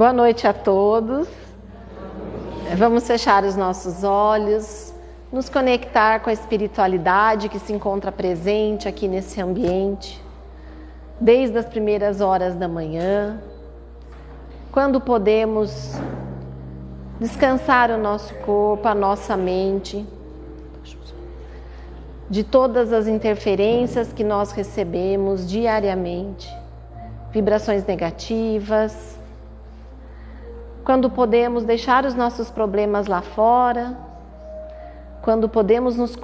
Boa noite a todos. Vamos fechar os nossos olhos, nos conectar com a espiritualidade que se encontra presente aqui nesse ambiente, desde as primeiras horas da manhã, quando podemos descansar o nosso corpo, a nossa mente, de todas as interferências que nós recebemos diariamente, vibrações negativas, quando podemos deixar os nossos problemas lá fora, quando podemos nos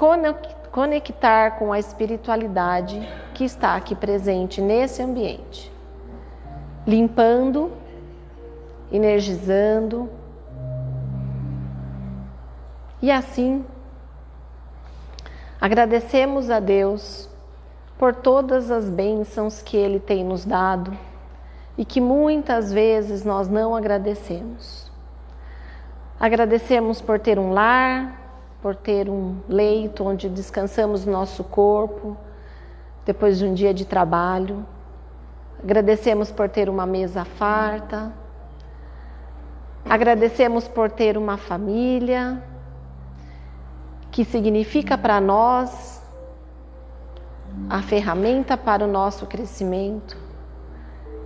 conectar com a espiritualidade que está aqui presente nesse ambiente, limpando, energizando e assim agradecemos a Deus por todas as bênçãos que Ele tem nos dado e que muitas vezes nós não agradecemos. Agradecemos por ter um lar, por ter um leito onde descansamos nosso corpo depois de um dia de trabalho. Agradecemos por ter uma mesa farta. Agradecemos por ter uma família que significa para nós a ferramenta para o nosso crescimento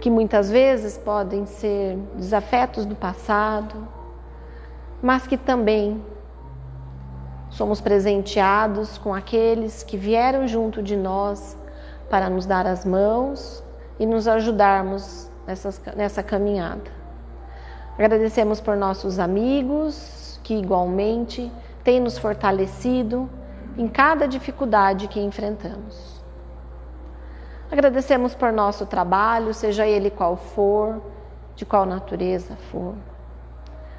que muitas vezes podem ser desafetos do passado, mas que também somos presenteados com aqueles que vieram junto de nós para nos dar as mãos e nos ajudarmos nessa, nessa caminhada. Agradecemos por nossos amigos que igualmente têm nos fortalecido em cada dificuldade que enfrentamos. Agradecemos por nosso trabalho, seja ele qual for, de qual natureza for,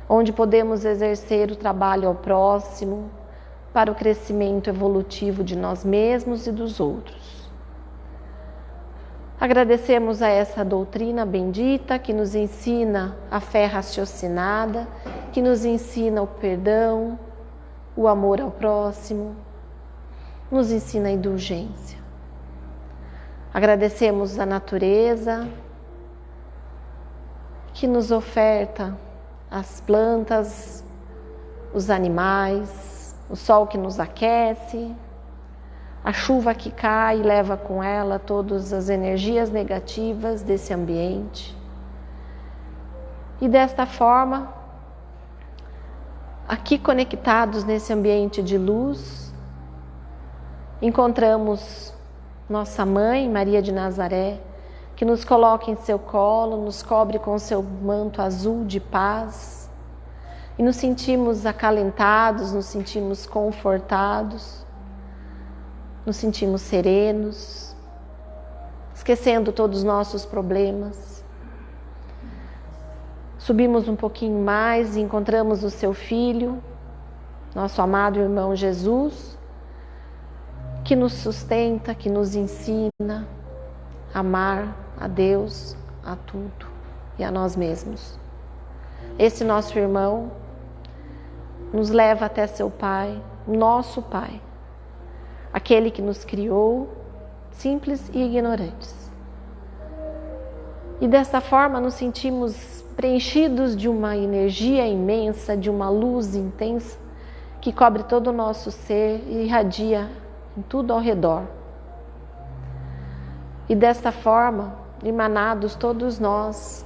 onde podemos exercer o trabalho ao próximo para o crescimento evolutivo de nós mesmos e dos outros. Agradecemos a essa doutrina bendita que nos ensina a fé raciocinada, que nos ensina o perdão, o amor ao próximo, nos ensina a indulgência. Agradecemos a natureza que nos oferta as plantas, os animais, o sol que nos aquece, a chuva que cai e leva com ela todas as energias negativas desse ambiente. E desta forma, aqui conectados nesse ambiente de luz, encontramos nossa mãe, Maria de Nazaré, que nos coloca em seu colo, nos cobre com seu manto azul de paz e nos sentimos acalentados, nos sentimos confortados, nos sentimos serenos, esquecendo todos os nossos problemas. Subimos um pouquinho mais e encontramos o seu filho, nosso amado irmão Jesus que nos sustenta, que nos ensina a amar a Deus, a tudo e a nós mesmos. Esse nosso irmão nos leva até seu Pai, nosso Pai, aquele que nos criou, simples e ignorantes. E desta forma nos sentimos preenchidos de uma energia imensa, de uma luz intensa que cobre todo o nosso ser e irradia em tudo ao redor. E desta forma, emanados todos nós,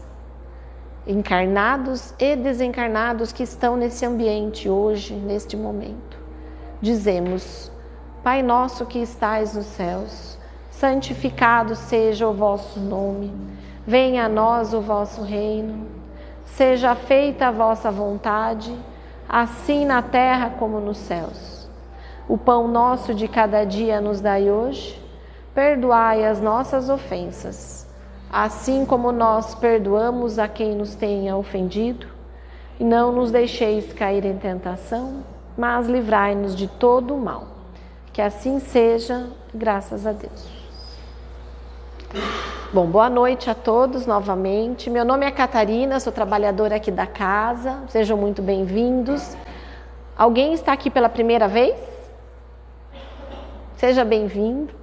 encarnados e desencarnados que estão nesse ambiente hoje, neste momento, dizemos: Pai nosso que estais nos céus, santificado seja o vosso nome, venha a nós o vosso reino, seja feita a vossa vontade, assim na terra como nos céus. O pão nosso de cada dia nos dai hoje. Perdoai as nossas ofensas, assim como nós perdoamos a quem nos tenha ofendido. E não nos deixeis cair em tentação, mas livrai-nos de todo o mal. Que assim seja, graças a Deus. Bom, boa noite a todos novamente. Meu nome é Catarina, sou trabalhadora aqui da casa. Sejam muito bem-vindos. Alguém está aqui pela primeira vez? Seja bem-vindo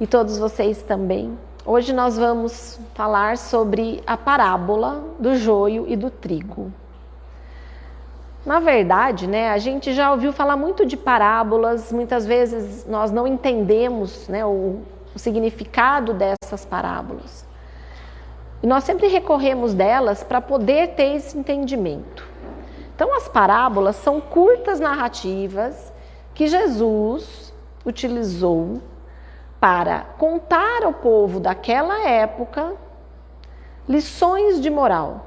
e todos vocês também. Hoje nós vamos falar sobre a parábola do joio e do trigo. Na verdade, né, a gente já ouviu falar muito de parábolas, muitas vezes nós não entendemos né, o, o significado dessas parábolas. E nós sempre recorremos delas para poder ter esse entendimento. Então, as parábolas são curtas narrativas que Jesus utilizou para contar ao povo daquela época lições de moral,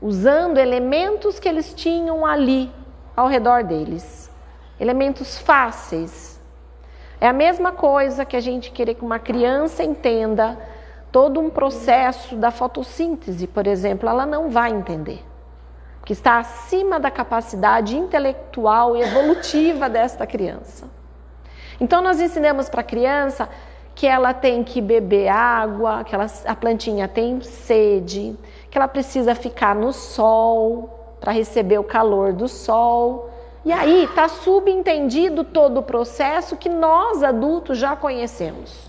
usando elementos que eles tinham ali ao redor deles, elementos fáceis. É a mesma coisa que a gente querer que uma criança entenda todo um processo da fotossíntese, por exemplo, ela não vai entender, que está acima da capacidade intelectual e evolutiva desta criança. Então nós ensinamos para a criança que ela tem que beber água, que ela, a plantinha tem sede, que ela precisa ficar no sol para receber o calor do sol. E aí está subentendido todo o processo que nós adultos já conhecemos.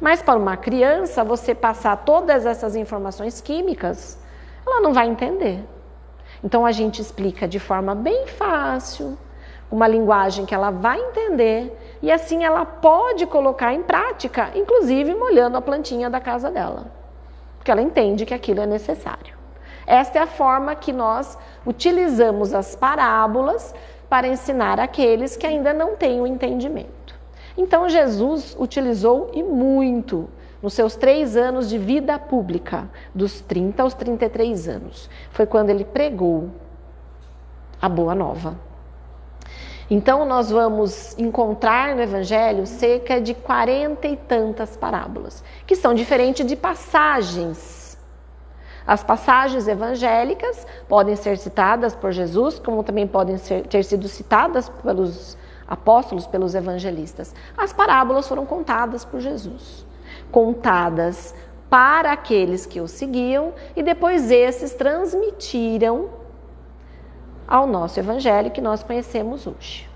Mas para uma criança, você passar todas essas informações químicas, ela não vai entender. Então a gente explica de forma bem fácil, uma linguagem que ela vai entender e assim ela pode colocar em prática, inclusive molhando a plantinha da casa dela, porque ela entende que aquilo é necessário. Esta é a forma que nós utilizamos as parábolas para ensinar aqueles que ainda não têm o entendimento. Então Jesus utilizou e muito nos seus três anos de vida pública, dos 30 aos 33 anos. Foi quando ele pregou a boa nova. Então, nós vamos encontrar no Evangelho cerca de quarenta e tantas parábolas, que são diferentes de passagens. As passagens evangélicas podem ser citadas por Jesus, como também podem ser, ter sido citadas pelos apóstolos, pelos evangelistas. As parábolas foram contadas por Jesus, contadas para aqueles que o seguiam e depois esses transmitiram ao nosso evangelho que nós conhecemos hoje.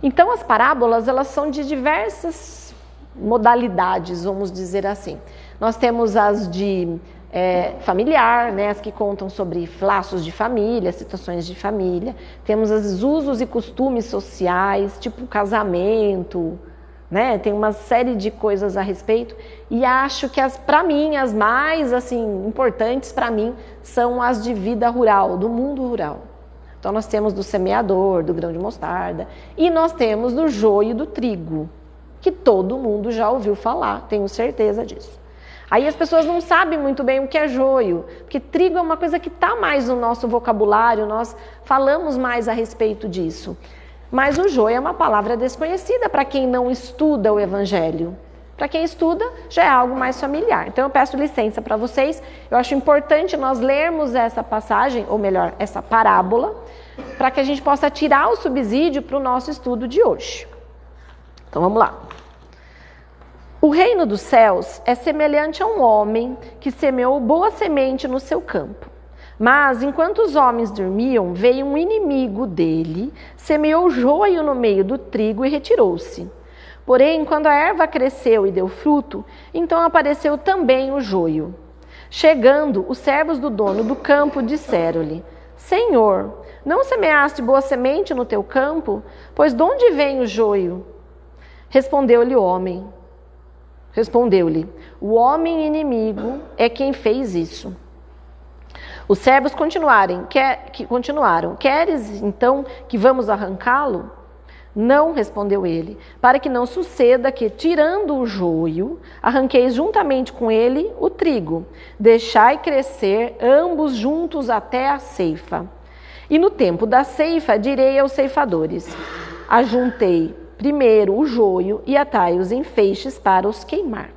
Então as parábolas, elas são de diversas modalidades, vamos dizer assim. Nós temos as de é, familiar, né, as que contam sobre laços de família, situações de família. Temos os usos e costumes sociais, tipo casamento, né? Tem uma série de coisas a respeito e acho que as para mim as mais assim importantes para mim são as de vida rural, do mundo rural. Então nós temos do semeador, do grão de mostarda, e nós temos do joio do trigo, que todo mundo já ouviu falar, tenho certeza disso. Aí as pessoas não sabem muito bem o que é joio, porque trigo é uma coisa que está mais no nosso vocabulário, nós falamos mais a respeito disso. Mas o joio é uma palavra desconhecida para quem não estuda o evangelho. Para quem estuda, já é algo mais familiar. Então eu peço licença para vocês. Eu acho importante nós lermos essa passagem, ou melhor, essa parábola, para que a gente possa tirar o subsídio para o nosso estudo de hoje. Então vamos lá. O reino dos céus é semelhante a um homem que semeou boa semente no seu campo. Mas enquanto os homens dormiam, veio um inimigo dele, semeou joio no meio do trigo e retirou-se. Porém, quando a erva cresceu e deu fruto, então apareceu também o joio. Chegando, os servos do dono do campo disseram-lhe: Senhor, não semeaste boa semente no teu campo? Pois de onde vem o joio? Respondeu-lhe o homem. Respondeu-lhe: O homem inimigo é quem fez isso. Os servos continuaram: Queres então que vamos arrancá-lo? Não, respondeu ele, para que não suceda que, tirando o joio, arranqueis juntamente com ele o trigo. Deixai crescer ambos juntos até a ceifa. E no tempo da ceifa direi aos ceifadores: Ajuntei primeiro o joio e atai-os em feixes para os queimar.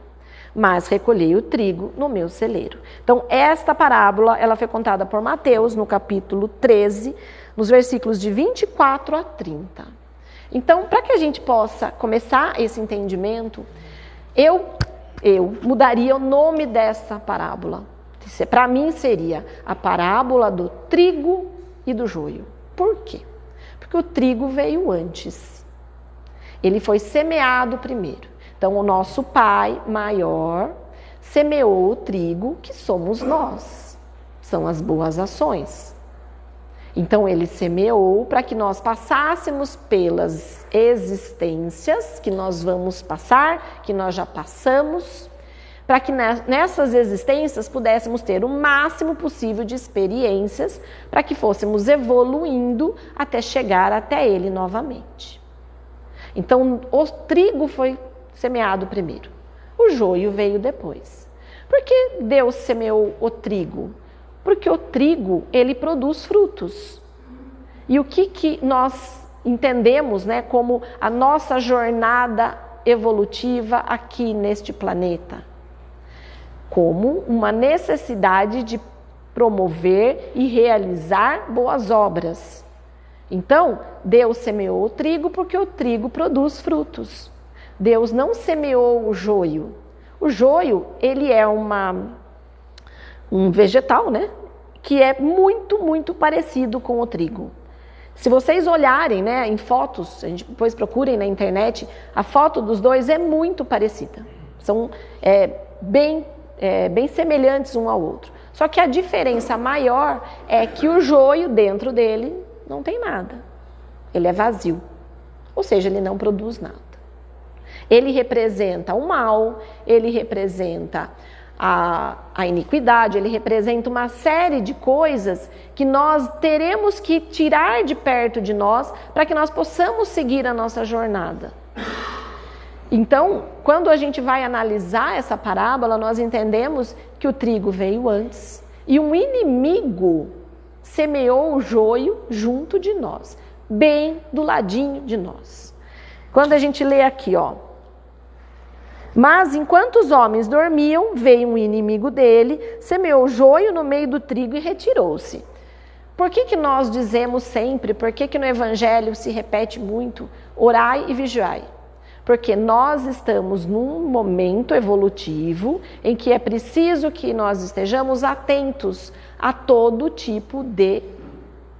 Mas recolhei o trigo no meu celeiro. Então, esta parábola ela foi contada por Mateus no capítulo 13, nos versículos de 24 a 30. Então, para que a gente possa começar esse entendimento, eu, eu mudaria o nome dessa parábola. Para mim seria a parábola do trigo e do joio. Por quê? Porque o trigo veio antes. Ele foi semeado primeiro. Então, o nosso pai maior semeou o trigo, que somos nós, são as boas ações. Então ele semeou para que nós passássemos pelas existências que nós vamos passar, que nós já passamos, para que nessas existências pudéssemos ter o máximo possível de experiências, para que fôssemos evoluindo até chegar até ele novamente. Então o trigo foi semeado primeiro, o joio veio depois. Por que Deus semeou o trigo? Porque o trigo, ele produz frutos. E o que, que nós entendemos né, como a nossa jornada evolutiva aqui neste planeta? Como uma necessidade de promover e realizar boas obras. Então, Deus semeou o trigo porque o trigo produz frutos. Deus não semeou o joio. O joio, ele é uma um vegetal, né? Que é muito, muito parecido com o trigo. Se vocês olharem, né, em fotos, a gente depois procurem na internet, a foto dos dois é muito parecida. São é, bem, é, bem semelhantes um ao outro. Só que a diferença maior é que o joio dentro dele não tem nada. Ele é vazio. Ou seja, ele não produz nada. Ele representa o mal, ele representa a, a, iniquidade, ele representa uma série de coisas que nós teremos que tirar de perto de nós para que nós possamos seguir a nossa jornada. Então, quando a gente vai analisar essa parábola, nós entendemos que o trigo veio antes e um inimigo semeou o joio junto de nós, bem do ladinho de nós. Quando a gente lê aqui, ó, mas enquanto os homens dormiam, veio um inimigo dele, semeou joio no meio do trigo e retirou-se. Por que, que nós dizemos sempre, por que, que no Evangelho se repete muito, orai e vigiai? Porque nós estamos num momento evolutivo em que é preciso que nós estejamos atentos a todo tipo de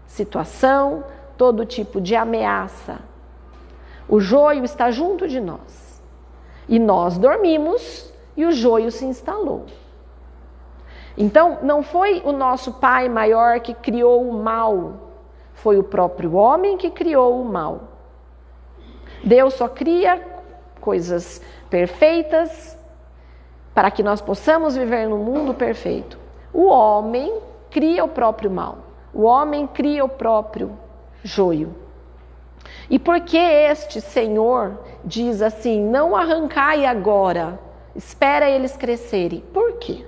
situação, todo tipo de ameaça. O joio está junto de nós. E nós dormimos e o joio se instalou. Então, não foi o nosso pai maior que criou o mal, foi o próprio homem que criou o mal. Deus só cria coisas perfeitas para que nós possamos viver no mundo perfeito. O homem cria o próprio mal, o homem cria o próprio joio. E por que este Senhor diz assim: não arrancai agora, espera eles crescerem? Por quê?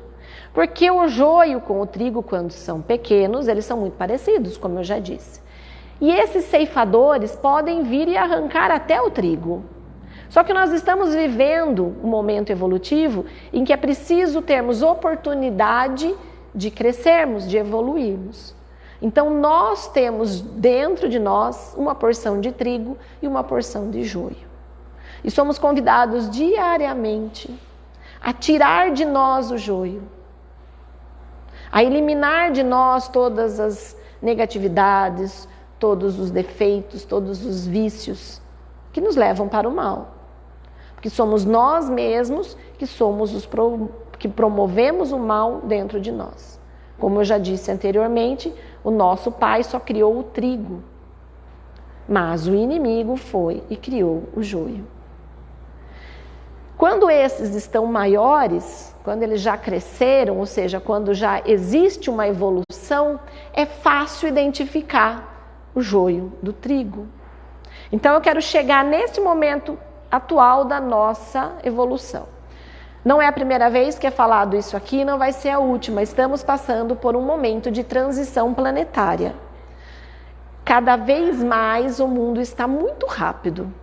Porque o joio com o trigo, quando são pequenos, eles são muito parecidos, como eu já disse. E esses ceifadores podem vir e arrancar até o trigo. Só que nós estamos vivendo um momento evolutivo em que é preciso termos oportunidade de crescermos, de evoluirmos. Então nós temos dentro de nós uma porção de trigo e uma porção de joio. E somos convidados diariamente a tirar de nós o joio, a eliminar de nós todas as negatividades, todos os defeitos, todos os vícios que nos levam para o mal. Porque somos nós mesmos que somos os pro, que promovemos o mal dentro de nós. Como eu já disse anteriormente, o nosso pai só criou o trigo, mas o inimigo foi e criou o joio. Quando esses estão maiores, quando eles já cresceram, ou seja, quando já existe uma evolução, é fácil identificar o joio do trigo. Então eu quero chegar nesse momento atual da nossa evolução. Não é a primeira vez que é falado isso aqui, não vai ser a última. Estamos passando por um momento de transição planetária. Cada vez mais o mundo está muito rápido.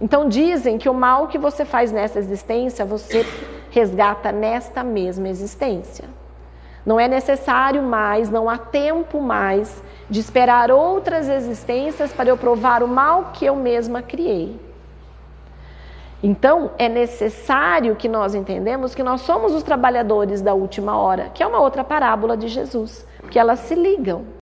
Então dizem que o mal que você faz nessa existência, você resgata nesta mesma existência. Não é necessário mais, não há tempo mais de esperar outras existências para eu provar o mal que eu mesma criei. Então, é necessário que nós entendemos que nós somos os trabalhadores da última hora, que é uma outra parábola de Jesus, que elas se ligam.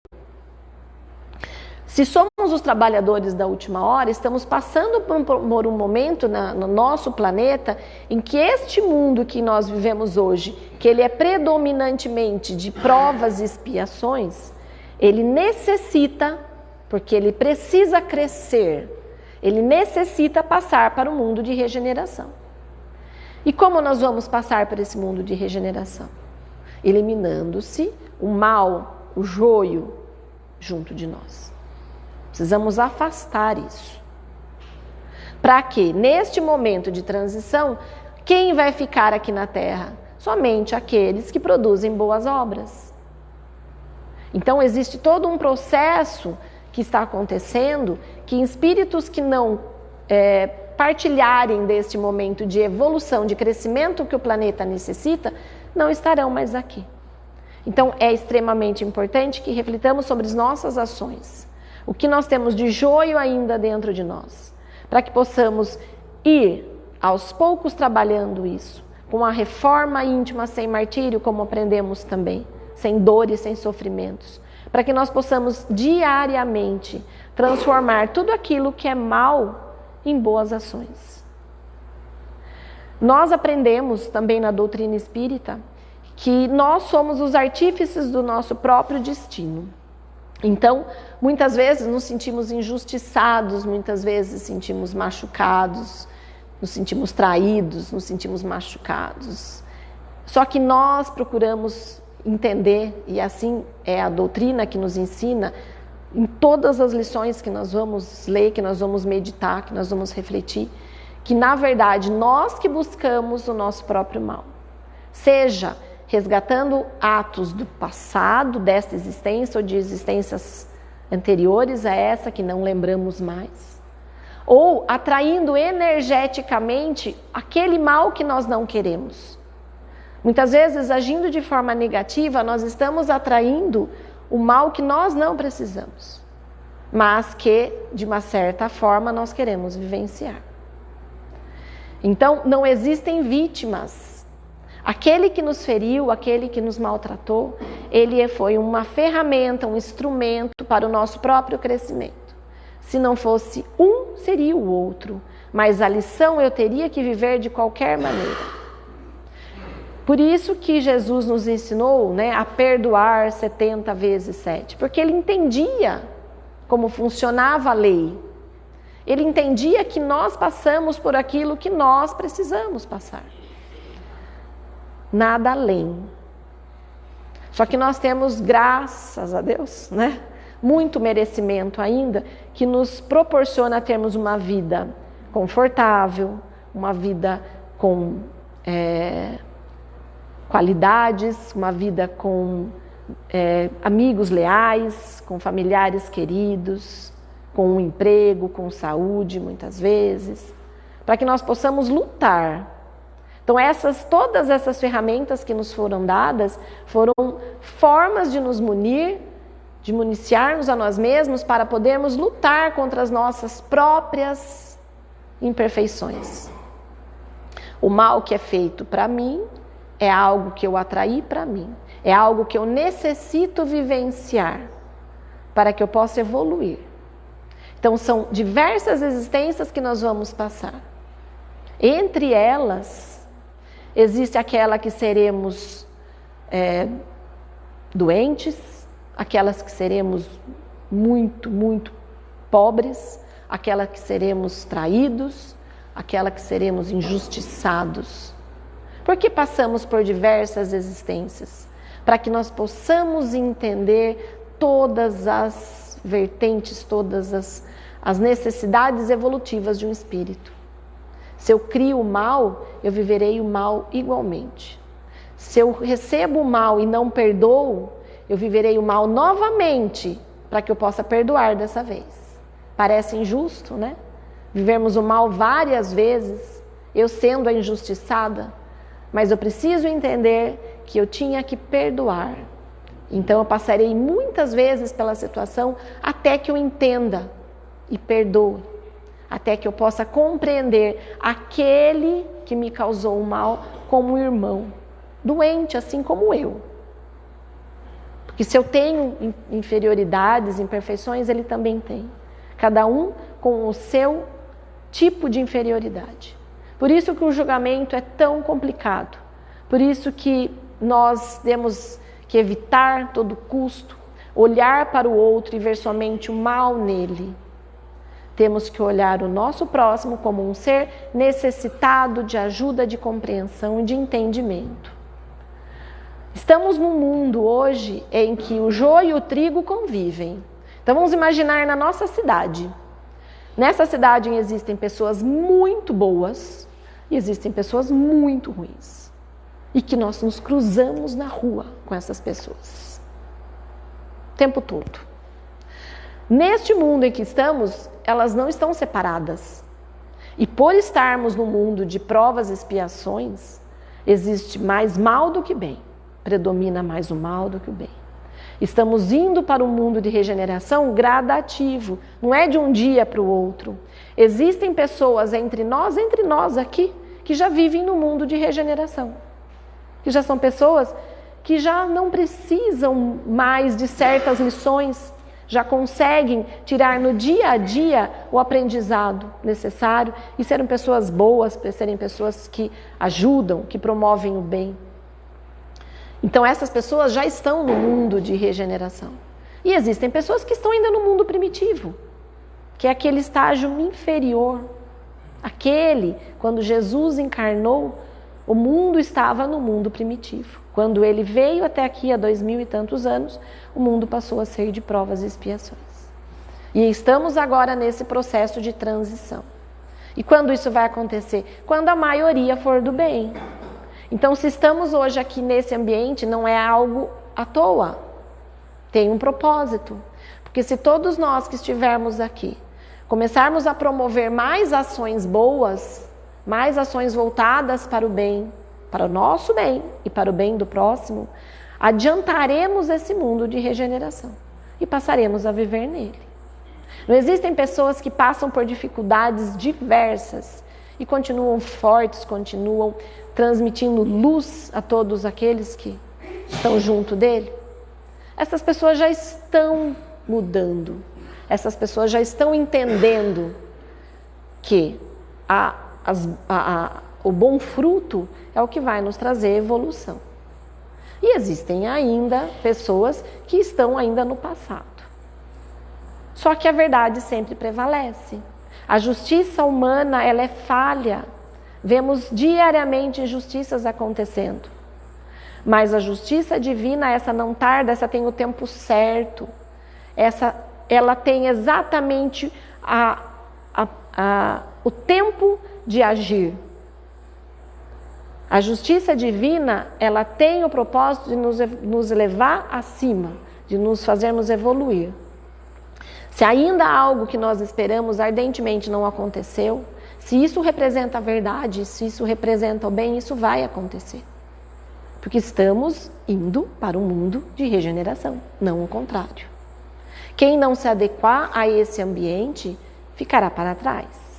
Se somos os trabalhadores da última hora, estamos passando por um, momento na, no nosso planeta em que este mundo que nós vivemos hoje, que ele é predominantemente de provas e expiações, ele necessita, porque ele precisa crescer, ele necessita passar para o mundo de regeneração. E como nós vamos passar para esse mundo de regeneração? Eliminando-se o mal, o joio junto de nós. Precisamos afastar isso. Para que, neste momento de transição, quem vai ficar aqui na Terra? Somente aqueles que produzem boas obras. Então, existe todo um processo que está acontecendo que espíritos que não é, partilharem deste momento de evolução, de crescimento que o planeta necessita, não estarão mais aqui. Então é extremamente importante que reflitamos sobre as nossas ações, o que nós temos de joio ainda dentro de nós, para que possamos ir aos poucos trabalhando isso, com a reforma íntima sem martírio, como aprendemos também, sem dores, sem sofrimentos, para que nós possamos diariamente transformar tudo aquilo que é mal em boas ações. Nós aprendemos também na doutrina espírita que nós somos os artífices do nosso próprio destino. Então, muitas vezes nos sentimos injustiçados, muitas vezes sentimos machucados, nos sentimos traídos, nos sentimos machucados. Só que nós procuramos entender, e assim é a doutrina que nos ensina, em todas as lições que nós vamos ler, que nós vamos meditar, que nós vamos refletir, que na verdade nós que buscamos o nosso próprio mal. Seja resgatando atos do passado, desta existência ou de existências anteriores a essa que não lembramos mais, ou atraindo energeticamente aquele mal que nós não queremos. Muitas vezes, agindo de forma negativa, nós estamos atraindo o mal que nós não precisamos, mas que, de uma certa forma, nós queremos vivenciar. Então, não existem vítimas. Aquele que nos feriu, aquele que nos maltratou, ele foi uma ferramenta, um instrumento para o nosso próprio crescimento. Se não fosse um, seria o outro, mas a lição eu teria que viver de qualquer maneira. Por isso que Jesus nos ensinou né, a perdoar 70 vezes 7, porque ele entendia como funcionava a lei. Ele entendia que nós passamos por aquilo que nós precisamos passar. Nada além. Só que nós temos, graças a Deus, né, muito merecimento ainda, que nos proporciona termos uma vida confortável, uma vida com. É, qualidades, uma vida com é, amigos leais, com familiares queridos, com um emprego, com saúde, muitas vezes, para que nós possamos lutar. Então essas todas essas ferramentas que nos foram dadas foram formas de nos munir, de municiarmos a nós mesmos para podermos lutar contra as nossas próprias imperfeições. O mal que é feito para mim é algo que eu atraí para mim, é algo que eu necessito vivenciar para que eu possa evoluir. Então, são diversas existências que nós vamos passar. Entre elas, existe aquela que seremos é, doentes, aquelas que seremos muito, muito pobres, aquela que seremos traídos, aquela que seremos injustiçados. Porque passamos por diversas existências, para que nós possamos entender todas as vertentes, todas as, as necessidades evolutivas de um espírito. Se eu crio o mal, eu viverei o mal igualmente. Se eu recebo o mal e não perdoo, eu viverei o mal novamente, para que eu possa perdoar dessa vez. Parece injusto, né? Vivermos o mal várias vezes, eu sendo a injustiçada, mas eu preciso entender que eu tinha que perdoar. Então eu passarei muitas vezes pela situação até que eu entenda e perdoe, até que eu possa compreender aquele que me causou o mal como irmão, doente assim como eu. Porque se eu tenho inferioridades, imperfeições, ele também tem. Cada um com o seu tipo de inferioridade. Por isso que o julgamento é tão complicado. Por isso que nós temos que evitar todo custo olhar para o outro e ver somente o mal nele. Temos que olhar o nosso próximo como um ser necessitado de ajuda, de compreensão e de entendimento. Estamos num mundo hoje em que o joio e o trigo convivem. Então vamos imaginar na nossa cidade. Nessa cidade existem pessoas muito boas e existem pessoas muito ruins. E que nós nos cruzamos na rua com essas pessoas. O tempo todo. Neste mundo em que estamos, elas não estão separadas. E por estarmos no mundo de provas e expiações, existe mais mal do que bem. Predomina mais o mal do que o bem. Estamos indo para um mundo de regeneração gradativo, não é de um dia para o outro. Existem pessoas entre nós, entre nós aqui, que já vivem no mundo de regeneração. Que já são pessoas que já não precisam mais de certas lições já conseguem tirar no dia a dia o aprendizado necessário e serem pessoas boas, serem pessoas que ajudam, que promovem o bem. Então essas pessoas já estão no mundo de regeneração. E existem pessoas que estão ainda no mundo primitivo, que é aquele estágio inferior. Aquele, quando Jesus encarnou, o mundo estava no mundo primitivo. Quando ele veio até aqui há dois mil e tantos anos, o mundo passou a ser de provas e expiações. E estamos agora nesse processo de transição. E quando isso vai acontecer? Quando a maioria for do bem. Então, se estamos hoje aqui nesse ambiente, não é algo à toa. Tem um propósito. Porque se todos nós que estivermos aqui começarmos a promover mais ações boas, mais ações voltadas para o bem, para o nosso bem e para o bem do próximo, adiantaremos esse mundo de regeneração e passaremos a viver nele. Não existem pessoas que passam por dificuldades diversas e continuam fortes, continuam transmitindo luz a todos aqueles que estão junto dele? Essas pessoas já estão mudando, essas pessoas já estão entendendo que a, as, a, a, o bom fruto é o que vai nos trazer evolução. E existem ainda pessoas que estão ainda no passado. Só que a verdade sempre prevalece. A justiça humana, ela é falha. Vemos diariamente injustiças acontecendo. Mas a justiça divina, essa não tarda, essa tem o tempo certo. Essa, ela tem exatamente a, a, a, o tempo de agir. A justiça divina, ela tem o propósito de nos, nos levar acima, de nos fazermos evoluir. Se ainda algo que nós esperamos ardentemente não aconteceu, se isso representa a verdade, se isso representa o bem, isso vai acontecer. Porque estamos indo para um mundo de regeneração, não o contrário. Quem não se adequar a esse ambiente ficará para trás.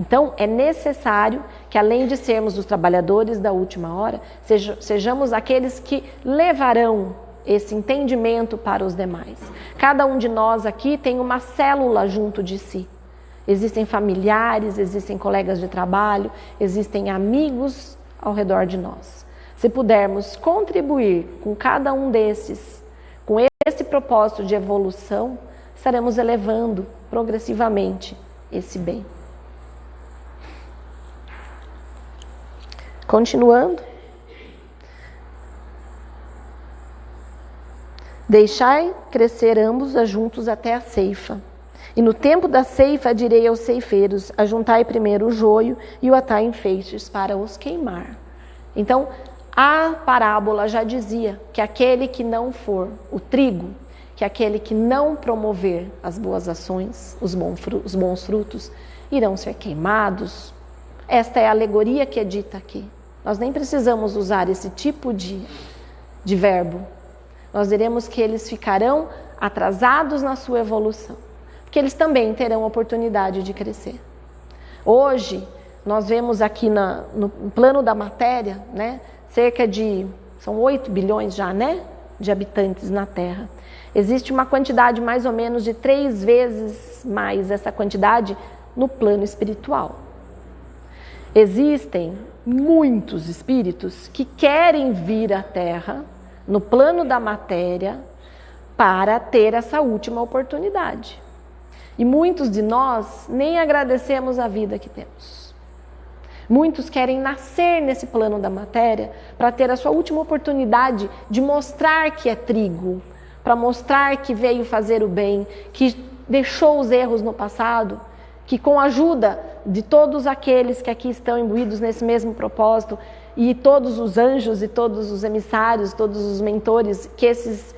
Então, é necessário que, além de sermos os trabalhadores da última hora, sejamos aqueles que levarão esse entendimento para os demais. Cada um de nós aqui tem uma célula junto de si. Existem familiares, existem colegas de trabalho, existem amigos ao redor de nós. Se pudermos contribuir com cada um desses, esse propósito de evolução, estaremos elevando progressivamente esse bem. Continuando. Deixai crescer ambos juntos até a ceifa. E no tempo da ceifa direi aos ceifeiros: ajuntai primeiro o joio e o atai em feixes para os queimar. Então, a parábola já dizia que aquele que não for o trigo, que aquele que não promover as boas ações, os bons frutos, irão ser queimados. Esta é a alegoria que é dita aqui. Nós nem precisamos usar esse tipo de, de verbo. Nós diremos que eles ficarão atrasados na sua evolução, porque eles também terão oportunidade de crescer. Hoje, nós vemos aqui na, no plano da matéria, né, cerca de, são 8 bilhões já, né, de habitantes na Terra. Existe uma quantidade mais ou menos de três vezes mais essa quantidade no plano espiritual. Existem muitos espíritos que querem vir à Terra, no plano da matéria, para ter essa última oportunidade. E muitos de nós nem agradecemos a vida que temos. Muitos querem nascer nesse plano da matéria para ter a sua última oportunidade de mostrar que é trigo, para mostrar que veio fazer o bem, que deixou os erros no passado, que com a ajuda de todos aqueles que aqui estão imbuídos nesse mesmo propósito, e todos os anjos e todos os emissários, todos os mentores, que esses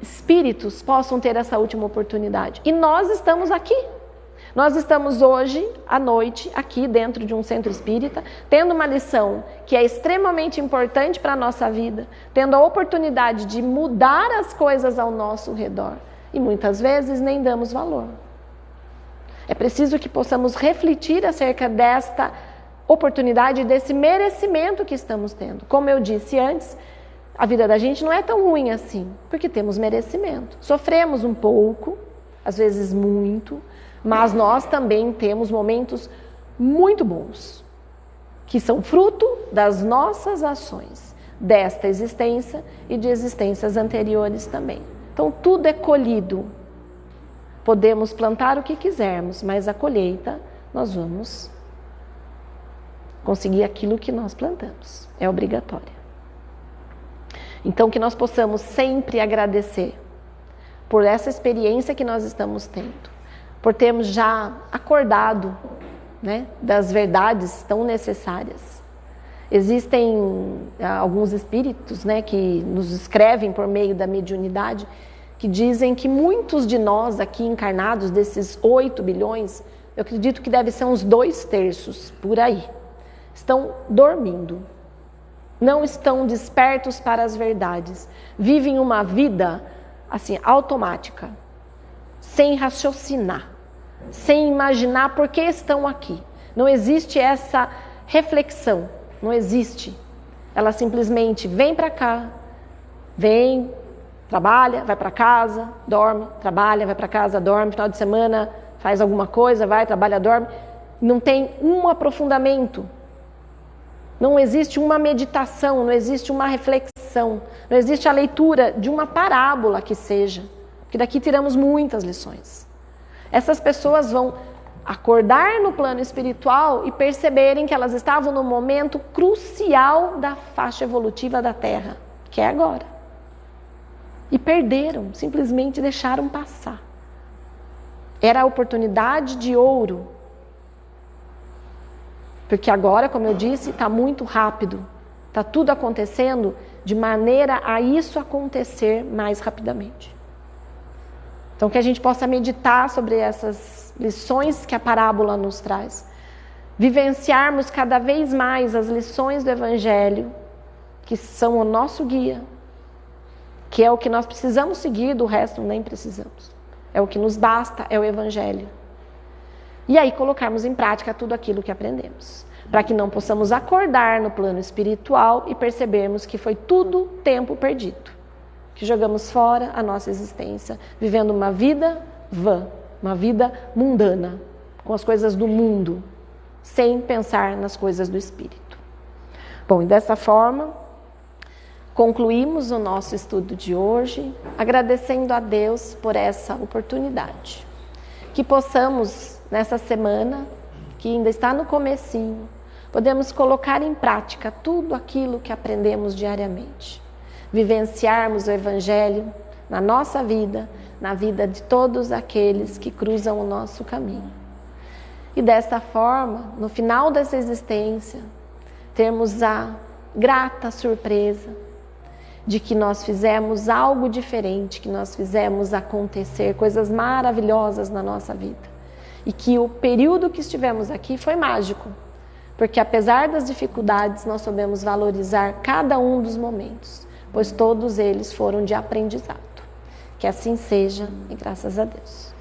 espíritos possam ter essa última oportunidade. E nós estamos aqui. Nós estamos hoje, à noite, aqui dentro de um centro espírita, tendo uma lição que é extremamente importante para a nossa vida, tendo a oportunidade de mudar as coisas ao nosso redor. E muitas vezes nem damos valor. É preciso que possamos refletir acerca desta oportunidade, desse merecimento que estamos tendo. Como eu disse antes, a vida da gente não é tão ruim assim, porque temos merecimento. Sofremos um pouco, às vezes muito, mas nós também temos momentos muito bons, que são fruto das nossas ações, desta existência e de existências anteriores também. Então tudo é colhido. Podemos plantar o que quisermos, mas a colheita nós vamos conseguir aquilo que nós plantamos. É obrigatória. Então, que nós possamos sempre agradecer por essa experiência que nós estamos tendo, por termos já acordado né, das verdades tão necessárias. Existem ah, alguns espíritos né, que nos escrevem por meio da mediunidade que dizem que muitos de nós aqui encarnados, desses 8 bilhões, eu acredito que deve ser uns dois terços por aí, estão dormindo. Não estão despertos para as verdades, vivem uma vida assim automática, sem raciocinar, sem imaginar por que estão aqui. Não existe essa reflexão, não existe. Ela simplesmente vem para cá, vem, trabalha, vai para casa, dorme, trabalha, vai para casa, dorme, final de semana faz alguma coisa, vai, trabalha, dorme. Não tem um aprofundamento, não existe uma meditação, não existe uma reflexão, não existe a leitura de uma parábola que seja, porque daqui tiramos muitas lições. Essas pessoas vão acordar no plano espiritual e perceberem que elas estavam no momento crucial da faixa evolutiva da Terra, que é agora. E perderam, simplesmente deixaram passar. Era a oportunidade de ouro porque agora, como eu disse, está muito rápido. Está tudo acontecendo de maneira a isso acontecer mais rapidamente. Então, que a gente possa meditar sobre essas lições que a parábola nos traz. Vivenciarmos cada vez mais as lições do Evangelho, que são o nosso guia, que é o que nós precisamos seguir, do resto nem precisamos. É o que nos basta, é o Evangelho. E aí colocarmos em prática tudo aquilo que aprendemos, para que não possamos acordar no plano espiritual e percebermos que foi tudo tempo perdido, que jogamos fora a nossa existência, vivendo uma vida vã, uma vida mundana, com as coisas do mundo, sem pensar nas coisas do espírito. Bom, e dessa forma, concluímos o nosso estudo de hoje, agradecendo a Deus por essa oportunidade. Que possamos nessa semana, que ainda está no comecinho, podemos colocar em prática tudo aquilo que aprendemos diariamente. Vivenciarmos o Evangelho na nossa vida, na vida de todos aqueles que cruzam o nosso caminho. E desta forma, no final dessa existência, termos a grata surpresa de que nós fizemos algo diferente, que nós fizemos acontecer coisas maravilhosas na nossa vida e que o período que estivemos aqui foi mágico, porque apesar das dificuldades, nós soubemos valorizar cada um dos momentos, pois todos eles foram de aprendizado. Que assim seja e graças a Deus.